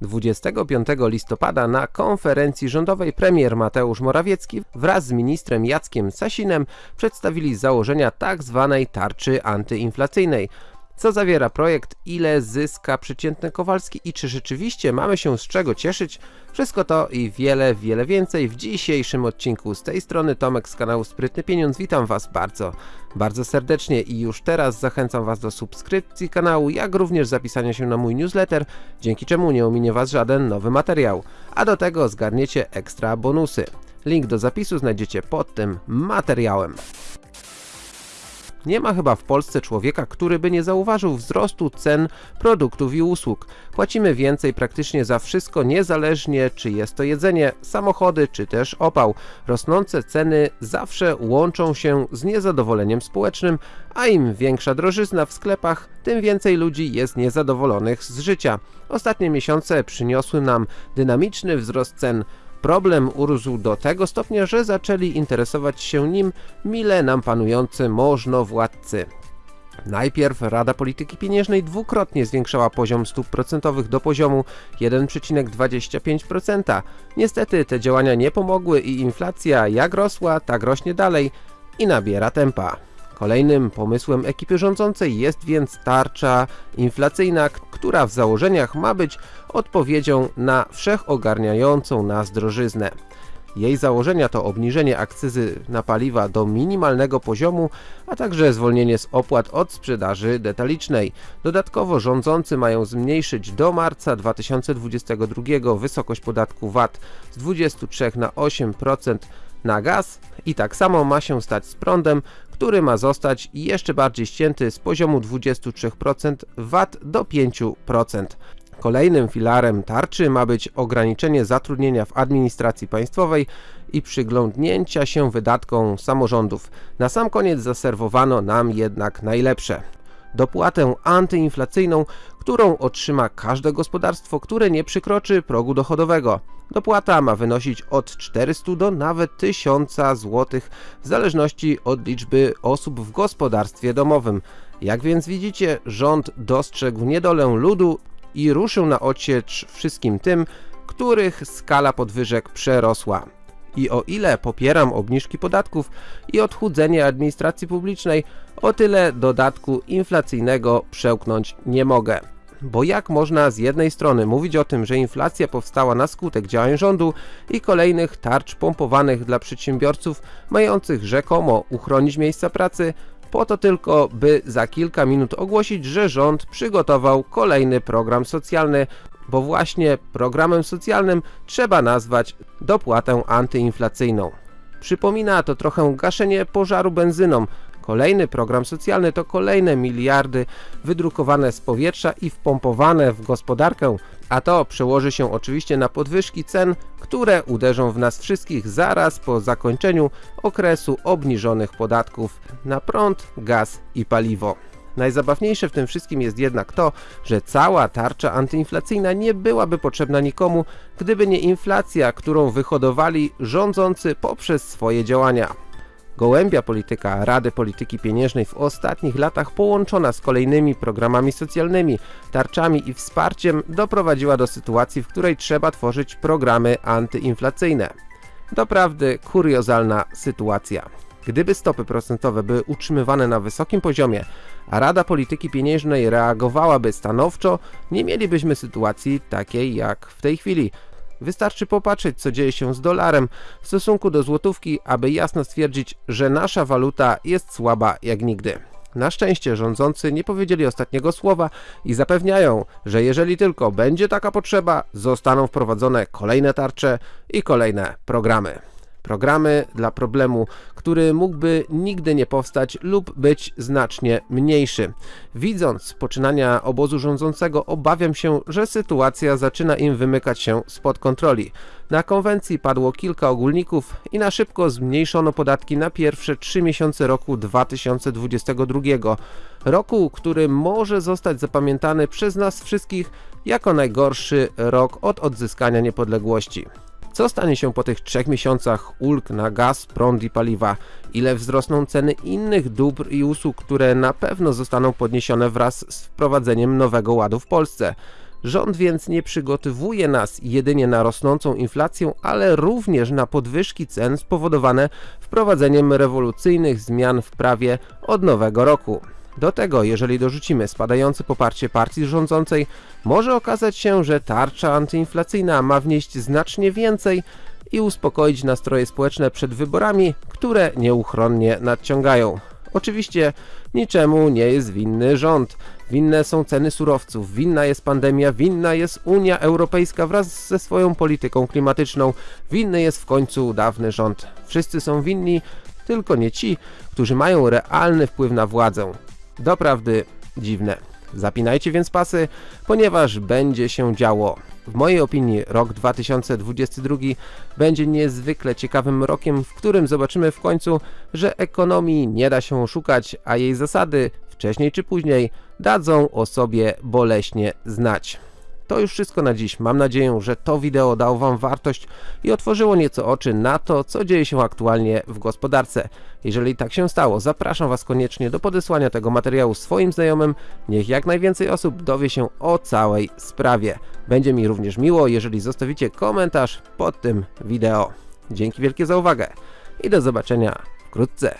25 listopada na konferencji rządowej premier Mateusz Morawiecki wraz z ministrem Jackiem Sasinem przedstawili założenia tzw. Tak tarczy antyinflacyjnej. Co zawiera projekt, ile zyska przeciętny Kowalski i czy rzeczywiście mamy się z czego cieszyć? Wszystko to i wiele, wiele więcej w dzisiejszym odcinku. Z tej strony Tomek z kanału Sprytny Pieniądz. Witam Was bardzo, bardzo serdecznie i już teraz zachęcam Was do subskrypcji kanału, jak również zapisania się na mój newsletter, dzięki czemu nie ominie Was żaden nowy materiał. A do tego zgarniecie ekstra bonusy. Link do zapisu znajdziecie pod tym materiałem. Nie ma chyba w Polsce człowieka, który by nie zauważył wzrostu cen produktów i usług. Płacimy więcej praktycznie za wszystko, niezależnie czy jest to jedzenie, samochody czy też opał. Rosnące ceny zawsze łączą się z niezadowoleniem społecznym, a im większa drożyzna w sklepach, tym więcej ludzi jest niezadowolonych z życia. Ostatnie miesiące przyniosły nam dynamiczny wzrost cen. Problem urósł do tego stopnia, że zaczęli interesować się nim mile nam panujący możnowładcy. Najpierw Rada Polityki Pieniężnej dwukrotnie zwiększała poziom stóp procentowych do poziomu 1,25%. Niestety te działania nie pomogły i inflacja jak rosła, tak rośnie dalej i nabiera tempa. Kolejnym pomysłem ekipy rządzącej jest więc tarcza inflacyjna, która w założeniach ma być odpowiedzią na wszechogarniającą nas drożyznę. Jej założenia to obniżenie akcyzy na paliwa do minimalnego poziomu, a także zwolnienie z opłat od sprzedaży detalicznej. Dodatkowo rządzący mają zmniejszyć do marca 2022 wysokość podatku VAT z 23 na 8% na gaz i tak samo ma się stać z prądem, który ma zostać jeszcze bardziej ścięty z poziomu 23% VAT do 5%. Kolejnym filarem tarczy ma być ograniczenie zatrudnienia w administracji państwowej i przyglądnięcia się wydatkom samorządów. Na sam koniec zaserwowano nam jednak najlepsze dopłatę antyinflacyjną, którą otrzyma każde gospodarstwo, które nie przekroczy progu dochodowego. Dopłata ma wynosić od 400 do nawet 1000 zł w zależności od liczby osób w gospodarstwie domowym. Jak więc widzicie, rząd dostrzegł niedolę ludu i ruszył na ociecz wszystkim tym, których skala podwyżek przerosła. I o ile popieram obniżki podatków i odchudzenie administracji publicznej, o tyle dodatku inflacyjnego przełknąć nie mogę. Bo jak można z jednej strony mówić o tym, że inflacja powstała na skutek działań rządu i kolejnych tarcz pompowanych dla przedsiębiorców mających rzekomo uchronić miejsca pracy, po to tylko, by za kilka minut ogłosić, że rząd przygotował kolejny program socjalny, bo właśnie programem socjalnym trzeba nazwać dopłatę antyinflacyjną. Przypomina to trochę gaszenie pożaru benzyną. Kolejny program socjalny to kolejne miliardy wydrukowane z powietrza i wpompowane w gospodarkę, a to przełoży się oczywiście na podwyżki cen, które uderzą w nas wszystkich zaraz po zakończeniu okresu obniżonych podatków na prąd, gaz i paliwo. Najzabawniejsze w tym wszystkim jest jednak to, że cała tarcza antyinflacyjna nie byłaby potrzebna nikomu, gdyby nie inflacja, którą wyhodowali rządzący poprzez swoje działania. Gołębia polityka Rady Polityki Pieniężnej w ostatnich latach połączona z kolejnymi programami socjalnymi, tarczami i wsparciem doprowadziła do sytuacji, w której trzeba tworzyć programy antyinflacyjne. Doprawdy kuriozalna sytuacja. Gdyby stopy procentowe były utrzymywane na wysokim poziomie, a Rada Polityki Pieniężnej reagowałaby stanowczo, nie mielibyśmy sytuacji takiej jak w tej chwili. Wystarczy popatrzeć co dzieje się z dolarem w stosunku do złotówki, aby jasno stwierdzić, że nasza waluta jest słaba jak nigdy. Na szczęście rządzący nie powiedzieli ostatniego słowa i zapewniają, że jeżeli tylko będzie taka potrzeba, zostaną wprowadzone kolejne tarcze i kolejne programy. Programy dla problemu, który mógłby nigdy nie powstać lub być znacznie mniejszy. Widząc poczynania obozu rządzącego obawiam się, że sytuacja zaczyna im wymykać się spod kontroli. Na konwencji padło kilka ogólników i na szybko zmniejszono podatki na pierwsze trzy miesiące roku 2022. Roku, który może zostać zapamiętany przez nas wszystkich jako najgorszy rok od odzyskania niepodległości. Co stanie się po tych trzech miesiącach ulg na gaz, prąd i paliwa? Ile wzrosną ceny innych dóbr i usług, które na pewno zostaną podniesione wraz z wprowadzeniem nowego ładu w Polsce? Rząd więc nie przygotowuje nas jedynie na rosnącą inflację, ale również na podwyżki cen spowodowane wprowadzeniem rewolucyjnych zmian w prawie od nowego roku. Do tego, jeżeli dorzucimy spadające poparcie partii rządzącej, może okazać się, że tarcza antyinflacyjna ma wnieść znacznie więcej i uspokoić nastroje społeczne przed wyborami, które nieuchronnie nadciągają. Oczywiście niczemu nie jest winny rząd. Winne są ceny surowców, winna jest pandemia, winna jest Unia Europejska wraz ze swoją polityką klimatyczną, winny jest w końcu dawny rząd. Wszyscy są winni, tylko nie ci, którzy mają realny wpływ na władzę. Doprawdy dziwne. Zapinajcie więc pasy, ponieważ będzie się działo. W mojej opinii rok 2022 będzie niezwykle ciekawym rokiem, w którym zobaczymy w końcu, że ekonomii nie da się oszukać, a jej zasady wcześniej czy później dadzą o sobie boleśnie znać. To już wszystko na dziś. Mam nadzieję, że to wideo dało Wam wartość i otworzyło nieco oczy na to, co dzieje się aktualnie w gospodarce. Jeżeli tak się stało, zapraszam Was koniecznie do podesłania tego materiału swoim znajomym. Niech jak najwięcej osób dowie się o całej sprawie. Będzie mi również miło, jeżeli zostawicie komentarz pod tym wideo. Dzięki wielkie za uwagę i do zobaczenia wkrótce.